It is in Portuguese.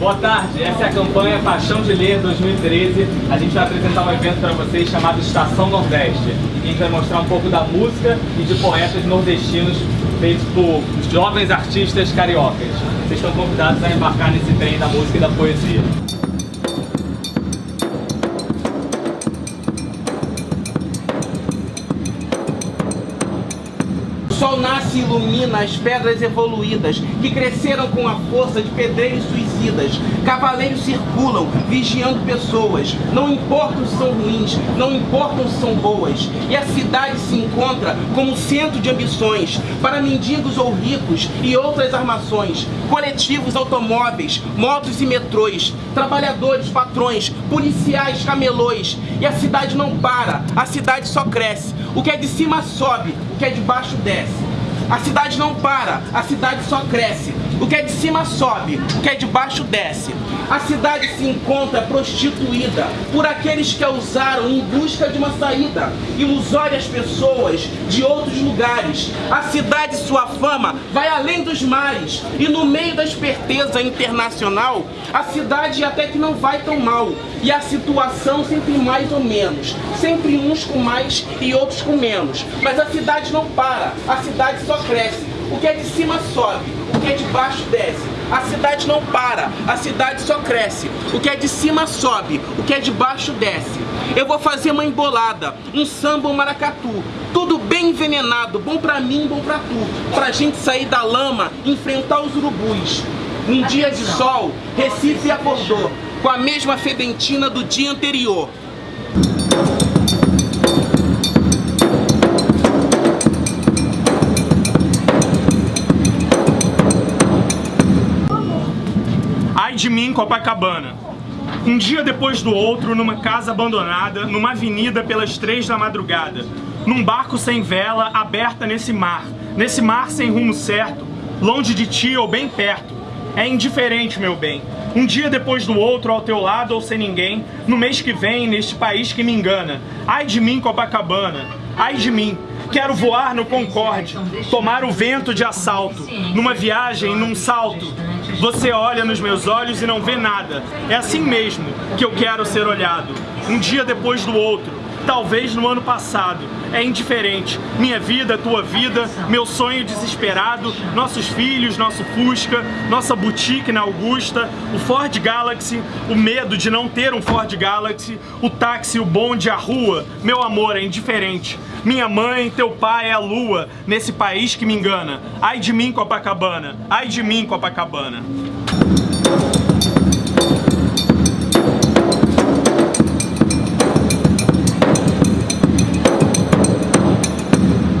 Boa tarde, essa é a campanha Paixão de Ler 2013. A gente vai apresentar um evento para vocês chamado Estação Nordeste. A gente vai mostrar um pouco da música e de poetas nordestinos feitos por jovens artistas cariocas. Vocês estão convidados a embarcar nesse trem da música e da poesia. Sol nasce e ilumina as pedras evoluídas que cresceram com a força de pedreiros suicidas. Cavaleiros circulam, vigiando pessoas. Não importam se são ruins, não importam se são boas. E a cidade se encontra como centro de ambições para mendigos ou ricos e outras armações. Coletivos, automóveis, motos e metrôs, trabalhadores, patrões, policiais, camelôs. E a cidade não para, a cidade só cresce. O que é de cima sobe, que é de baixo desce. A cidade não para, a cidade só cresce. O que é de cima sobe, o que é de baixo desce. A cidade se encontra prostituída por aqueles que a usaram em busca de uma saída. Ilusórias pessoas de outros lugares. A cidade e sua fama vai além dos mares. E no meio da esperteza internacional, a cidade até que não vai tão mal. E a situação sempre mais ou menos. Sempre uns com mais e outros com menos. Mas a cidade não para, a cidade só cresce. O que é de cima sobe, o que é de baixo desce. A cidade não para, a cidade só cresce. O que é de cima sobe, o que é de baixo desce. Eu vou fazer uma embolada, um samba, um maracatu. Tudo bem envenenado, bom pra mim, bom pra tu. Pra gente sair da lama, enfrentar os urubus. Um dia de sol, Recife acordou com a mesma fedentina do dia anterior. De mim, Copacabana. Um dia depois do outro, numa casa abandonada, numa avenida pelas três da madrugada, num barco sem vela, aberta nesse mar, nesse mar sem rumo certo, longe de ti ou bem perto. É indiferente, meu bem. Um dia depois do outro, ao teu lado ou sem ninguém, no mês que vem, neste país que me engana. Ai de mim, Copacabana. Ai de mim. Quero voar no Concorde, tomar o vento de assalto, numa viagem, num salto. Você olha nos meus olhos e não vê nada. É assim mesmo que eu quero ser olhado. Um dia depois do outro, talvez no ano passado. É indiferente. Minha vida, tua vida, meu sonho desesperado, nossos filhos, nosso Fusca, nossa boutique na Augusta, o Ford Galaxy, o medo de não ter um Ford Galaxy, o táxi, o bonde, a rua. Meu amor, é indiferente. Minha mãe, teu pai é a lua, nesse país que me engana. Ai de mim, Copacabana. Ai de mim, Copacabana.